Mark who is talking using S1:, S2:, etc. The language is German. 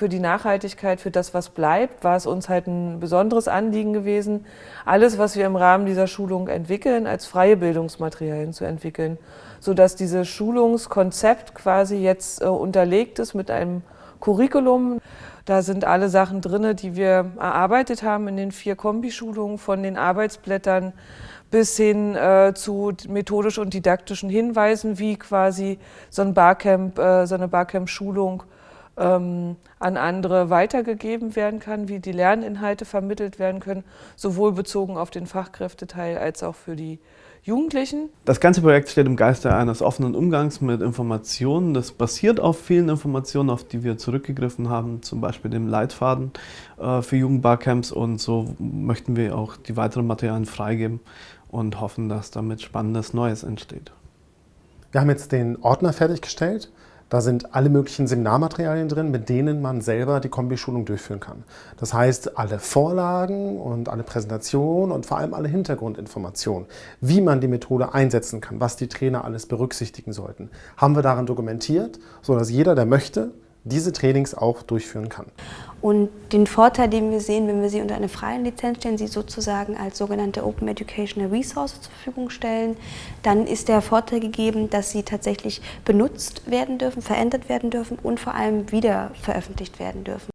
S1: für die Nachhaltigkeit, für das, was bleibt, war es uns halt ein besonderes Anliegen gewesen, alles, was wir im Rahmen dieser Schulung entwickeln, als freie Bildungsmaterialien zu entwickeln, sodass dieses Schulungskonzept quasi jetzt äh, unterlegt ist mit einem Curriculum. Da sind alle Sachen drin, die wir erarbeitet haben in den vier Kombischulungen, von den Arbeitsblättern bis hin äh, zu methodisch und didaktischen Hinweisen, wie quasi so ein Barcamp, äh, so eine Barcamp-Schulung ähm, an andere weitergegeben werden kann, wie die Lerninhalte vermittelt werden können, sowohl bezogen auf den Fachkräfteteil als auch für die Jugendlichen.
S2: Das ganze Projekt steht im Geiste eines offenen Umgangs mit Informationen. Das basiert auf vielen Informationen, auf die wir zurückgegriffen haben, zum Beispiel dem Leitfaden äh, für Jugendbarcamps und so möchten wir auch die weiteren Materialien freigeben und hoffen, dass damit spannendes Neues entsteht.
S3: Wir haben jetzt den Ordner fertiggestellt da sind alle möglichen Seminarmaterialien drin, mit denen man selber die Kombischulung durchführen kann. Das heißt, alle Vorlagen und alle Präsentationen und vor allem alle Hintergrundinformationen, wie man die Methode einsetzen kann, was die Trainer alles berücksichtigen sollten, haben wir darin dokumentiert, sodass jeder, der möchte, diese Trainings auch durchführen kann.
S4: Und den Vorteil, den wir sehen, wenn wir sie unter eine freie Lizenz stellen, sie sozusagen als sogenannte Open Educational Resource zur Verfügung stellen, dann ist der Vorteil gegeben, dass sie tatsächlich benutzt werden dürfen, verändert werden dürfen und vor allem wieder veröffentlicht werden dürfen.